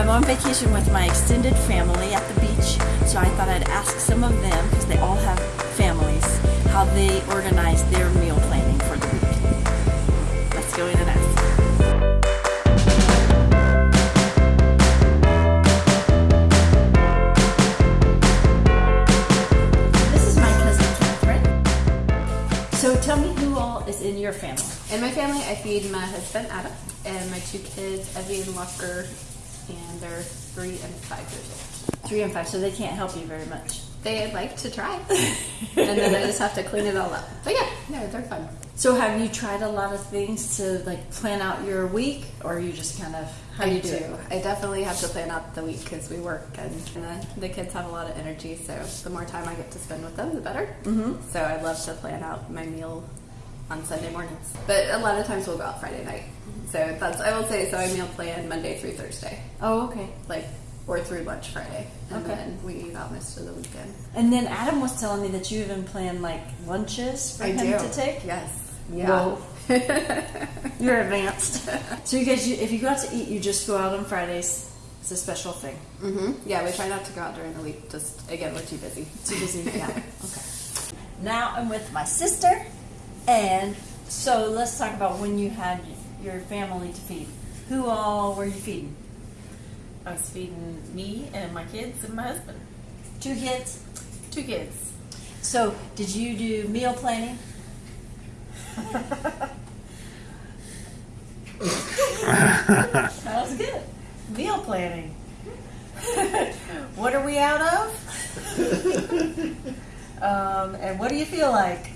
I'm on vacation with my extended family at the beach, so I thought I'd ask some of them, because they all have families, how they organize their meal planning for the week. Let's go in and ask. This is my cousin Catherine. So tell me who all is in your family. In my family, I feed my husband Adam and my two kids, Evie and Walker, and they're three and five years old. Three and five, so they can't help you very much. They like to try, and then I just have to clean it all up. But yeah, no, they're fun. So have you tried a lot of things to like plan out your week, or you just kind of how I you do. do? I definitely have to plan out the week because we work and, and the, the kids have a lot of energy. So the more time I get to spend with them, the better. Mm-hmm. So I love to plan out my meal on Sunday mornings. But a lot of times we'll go out Friday night. So that's I will say. So I meal plan Monday through Thursday, Oh, okay. like or through lunch Friday, and Okay. then we eat out most of the weekend. And then Adam was telling me that you even plan like lunches for I him do to take. Yes. Whoa. You're advanced. so you guys, you, if you go out to eat, you just go out on Fridays. It's a special thing. Mm-hmm. Yeah, we try not to go out during the week. Just again, we're too busy. Too busy. Yeah. okay. Now I'm with my sister, and so let's talk about when you had your family to feed. Who all were you feeding? I was feeding me and my kids and my husband. Two kids. Two kids. So did you do meal planning? That was good. Meal planning. what are we out of? um, and what do you feel like?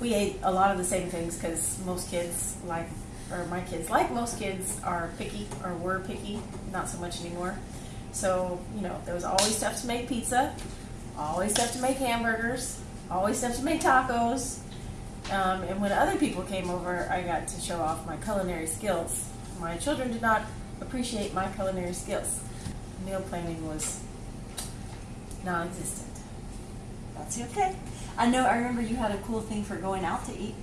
We ate a lot of the same things because most kids like, or my kids, like most kids, are picky or were picky. Not so much anymore. So you know, there was always stuff to make pizza, always stuff to make hamburgers, always stuff to make tacos. Um, and when other people came over, I got to show off my culinary skills. My children did not appreciate my culinary skills. Meal planning was non existent. That's okay. I know. I remember you had a cool thing for going out to eat.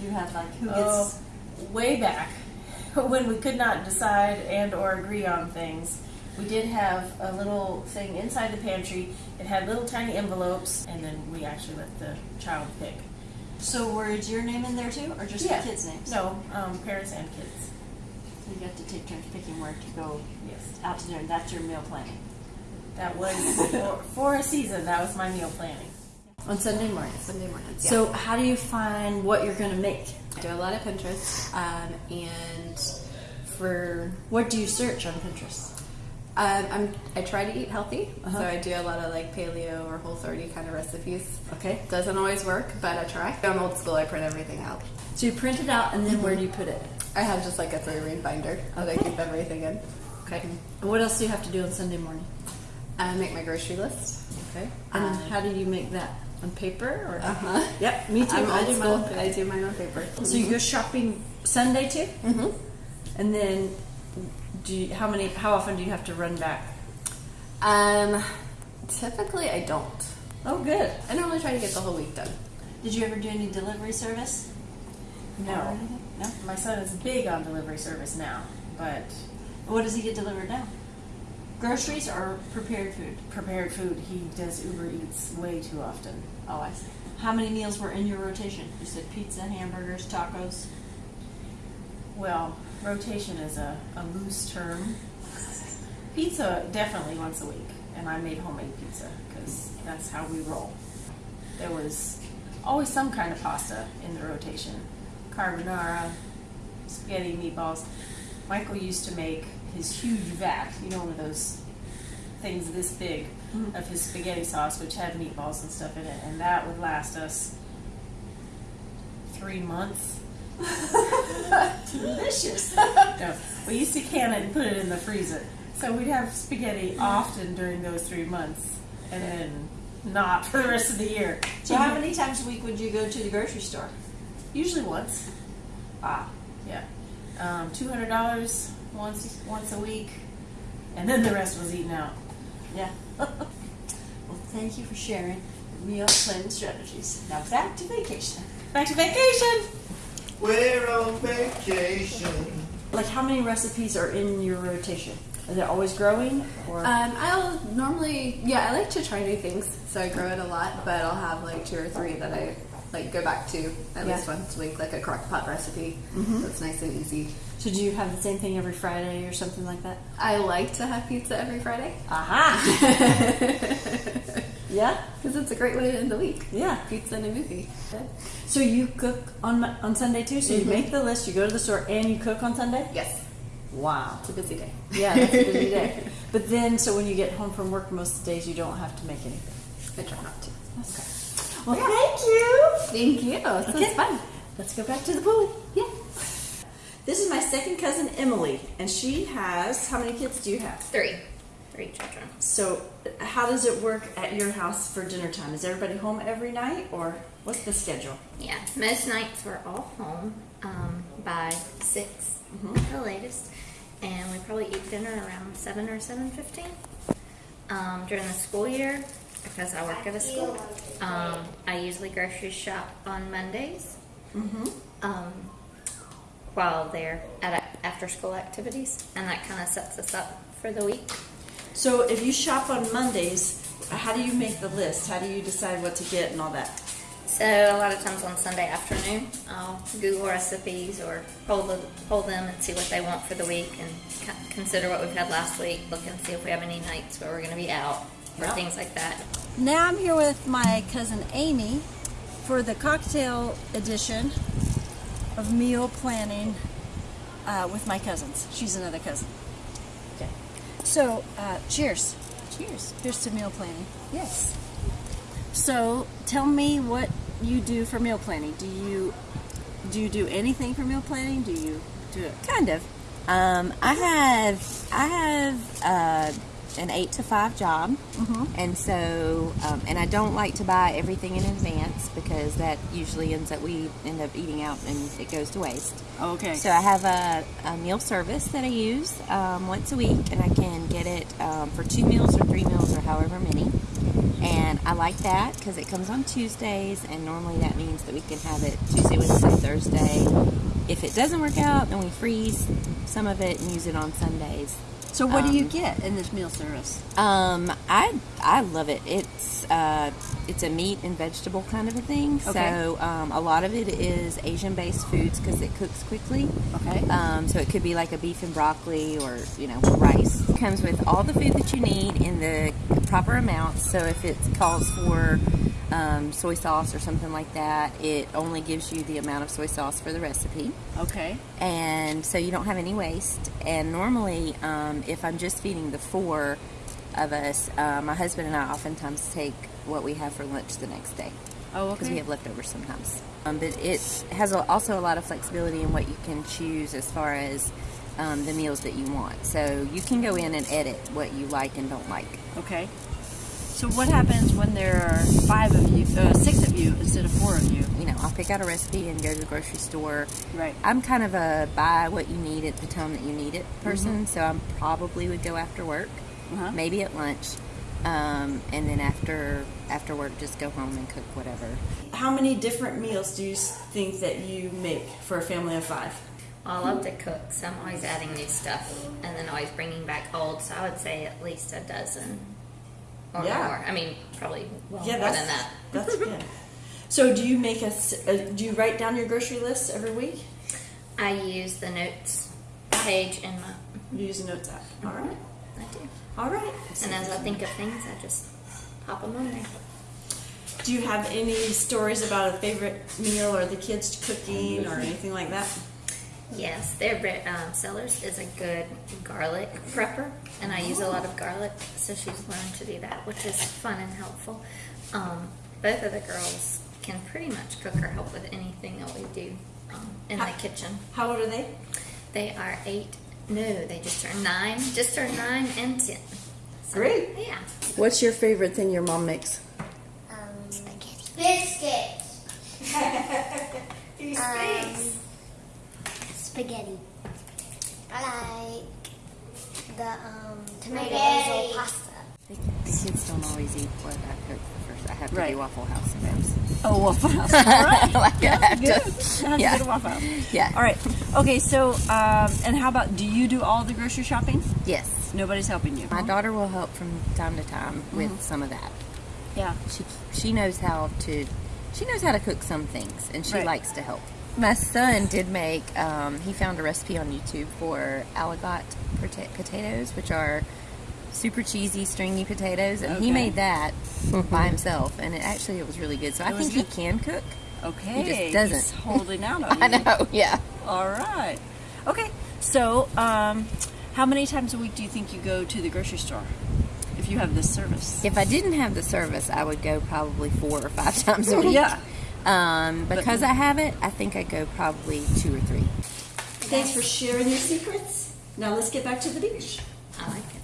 You had like who Oh, gets. way back when we could not decide and or agree on things, we did have a little thing inside the pantry. It had little tiny envelopes, and then we actually let the child pick. So was your name in there too, or just Yeah. the kids' names? No, um, parents and kids. So you got to take turns picking where to go Yes, out to dinner. That's your meal planning. that was for, for a season. That was my meal planning. On Sunday mornings. Sunday mornings. Yeah. So how do you find what you're going to make? I do a lot of Pinterest, um, and for What do you search on Pinterest? um, I'm I try to eat healthy, Uh-huh. so I do a lot of like paleo or whole 30 kind of recipes. Okay. Doesn't always work, but I try. I'm old school. I print everything out. So you print it out, and then where do you put it? I have just like a three ring binder that I keep everything in. Okay. And what else do you have to do on Sunday morning? I make my grocery list. Okay. And Um, how do you make that? On paper or? Uh huh. Yep, me too. I'm I do my school. on paper. I do mine on paper. So you go shopping Sunday too, hmm and then do you, how many? How often do you have to run back? Um, typically I don't. Oh, good. I normally try to get the whole week done. Did you ever do any delivery service? No. No. my son is big on delivery service now, but What does he get delivered now? Groceries or prepared food? prepared food he does Uber Eats way too often. Oh, I see. How many meals were in your rotation? You said pizza, hamburgers, tacos. Well, rotation is a, a loose term. Pizza definitely once a week, and I made homemade pizza because that's how we roll. There was always some kind of pasta in the rotation carbonara, spaghetti, meatballs. Michael used to make his huge vat, you know, one of those things this big Mhm. of his spaghetti sauce, which had meatballs and stuff in it, and that would last us three months. Delicious. No, we used to can it and put it in the freezer. So we'd have spaghetti often during those three months, and then not for the rest of the year. So how many times a week would you go to the grocery store? Usually once. Ah, Yeah, um, two hundred dollars once once a week, and then the rest was eaten out. yeah. well, thank you for sharing meal planning strategies. Now back to vacation. Back to vacation. We're on vacation. Like how many recipes are in your rotation? Is it always growing or? Um, I'll normally, yeah, I like to try new things, so I grow it a lot. But I'll have like two or three that I like go back to at Yeah. least once a week, like a crock pot recipe. So it's nice and easy. so do you have the same thing every Friday or something like that? I like to have pizza every Friday Aha! yeah. because it's a great way to end the week. Yeah. Pizza and a movie. So you cook on on Sunday too. So you mm-hmm. make the list. You go to the store and you cook on Sunday. Yes, Wow. it's a busy day. Yeah, that's a busy day. But then, so when you get home from work, most of the days you don't have to make anything. I try not to. Okay. Well, thank you. Thank you. So Okay. it's fun. Let's go back to the pool. Yeah. This is my second cousin Emily, and she has how many kids do you have? Three. Three children. So, how does it work at your house for dinner time? Is everybody home every night, or what's the schedule? Yeah. Most nights we're all home um, by 6 Mm-hmm. the latest, and we probably eat dinner around seven or seven fifteen. Um, during the school year, because I work at a school, um, I usually grocery shop on Mondays. Mm-hmm. Um, while they're at after school activities, and that kind of sets us up for the week. So, if you shop on Mondays, how do you make the list? How do you decide what to get and all that? So a lot of times on Sunday afternoon, I'll Google recipes or pull, the, pull them and see what they want for the week and consider what we've had last week. Look and see if we have any nights where we're going to be out or Yeah. things like that. Now I'm here with my cousin Amy for the cocktail edition of meal planning uh, with my cousins. She's another cousin. Okay. So, uh, cheers. Cheers. Here's to meal planning. Yes. So, tell me what you do for meal planning. Do you do you do anything for meal planning? Do you do it? Kind of. Um, I have I have uh, an eight to five job, and so um, and I don't like to buy everything in advance because that usually ends up we end up eating out and it goes to waste. Okay. So I have a, a meal service that I use um, once a week, and I can get it um, for two meals or three meals or however many. And I like that because it comes on Tuesdays, and normally that means that we can have it Tuesday, Wednesday, Thursday. If it doesn't work out, then we freeze some of it and use it on Sundays. So, what do you um, get in this meal service? Um, I I love it. It's uh, it's a meat and vegetable kind of a thing. Okay. So um, a lot of it is Asian based foods because it cooks quickly. Okay. Um, so it could be like a beef and broccoli or you know rice. It comes with all the food that you need in the proper amounts. So if it calls for um, soy sauce or something like that, it only gives you the amount of soy sauce for the recipe Okay. and so you don't have any waste. And normally, um, if I'm just feeding the four of us, uh, my husband and I oftentimes take what we have for lunch the next day Oh, because we have leftovers sometimes. Um, but it has a, also a lot of flexibility in what you can choose as far as um, the meals that you want. So you can go in and edit what you like and don't like. Okay. So, what happens when there are five of you, uh, six of you instead of four of you? You know, I'll pick out a recipe and go to the grocery store. Right. I'm kind of a buy what you need at the time that you need it person, so I probably would go after work, Uh-huh. maybe at lunch, um, and then after after work just go home and cook whatever. How many different meals do you think that you make for a family of five? Well, I love to cook, so I'm always adding new stuff and then always bringing back old. So I would say at least a dozen or Yeah. more. I mean, probably well Yeah, more that's than that. that's good. So, do you make a? s- uh, Do you write down your grocery list every week? I use the notes page in my. You use a notes app. All right. I do. All right. And as I think of things, I just pop them on there. Do you have any stories about a favorite meal or the kids cooking or anything like that? Yes, their bre- um, Sellers is a good garlic prepper, and I use a lot of garlic, so she's learned to do that, which is fun and helpful. Um, both of the girls can pretty much cook or help with anything that we do um, in the kitchen. How old are they? They are eight. No, they just turned nine. Just turned nine and ten. So, Great. Yeah. What's your favorite thing your mom makes? Um, biscuits. um, spaghetti. I like the um, tomato basil pasta. The, the kids don't always eat what I cook first. I have to Right. do Waffle House sometimes. Oh, Waffle House. All right. like I have Good. to. Have to Yeah. go to Waffle House. Yeah. All right. Okay. So, um, and how about? Do you do all the grocery shopping? Yes. Nobody's helping you. My daughter will help from time to time with some of that. Yeah. She she knows how to she knows how to cook some things, and she Right. likes to help. My son did make. Um, he found a recipe on YouTube for aligot pota- potatoes, which are super cheesy, stringy potatoes, and Okay. he made that by himself, and it actually it was really good. So I It was think good? he can cook. Okay. He just doesn't. holding out on I you. know. Yeah. All right. Okay. So, um, how many times a week do you think you go to the grocery store if you have this service? If I didn't have the service, I would go probably four or five times a week. Yeah. Um, because I have it, I think I go probably two or three. Thanks for sharing your secrets. Now let's get back to the beach. I like it.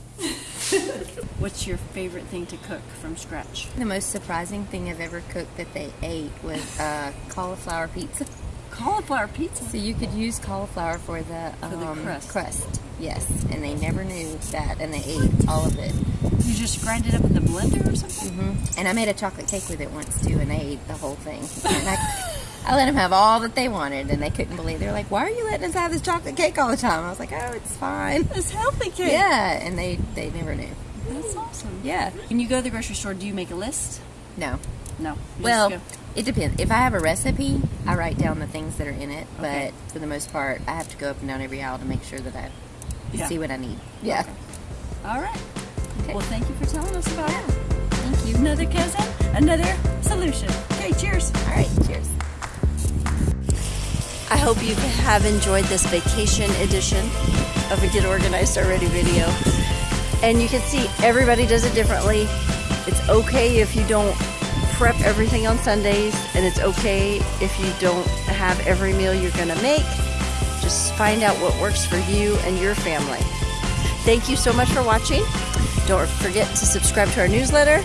What's your favorite thing to cook from scratch? The most surprising thing I've ever cooked that they ate was uh, cauliflower pizza. Cauliflower pizza. So you could use cauliflower for the, For the um, crust. Yes, and they never knew that, and they ate all of it. You just grind it up in the blender or something? hmm And I made a chocolate cake with it once too, and they ate the whole thing. And I, I let them have all that they wanted, and they couldn't believe. They were like, "Why are you letting us have this chocolate cake all the time?" I was like, "Oh, it's fine." It's healthy cake. Yeah, and they they never knew. That's awesome. Yeah, When you go to the grocery store, do you make a list? no. No. Well, just go- it depends. If I have a recipe, I write down the things that are in it. Okay. But for the most part, I have to go up and down every aisle to make sure that I Yeah. see what I need. Yeah. All right. Okay. Well, thank you for telling us about it. Thank you. Another cousin, another solution. Okay, cheers. All right. Cheers. I hope you have enjoyed this vacation edition of a Get Organized Already video. And you can see everybody does it differently. It's okay if you don't prep everything on Sundays, and it's okay if you don't have every meal you're gonna make. Just find out what works for you and your family. Thank you so much for watching. Don't forget to subscribe to our newsletter,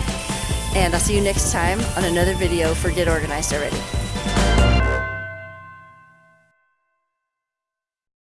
and I'll see you next time on another video for Get Organized Already.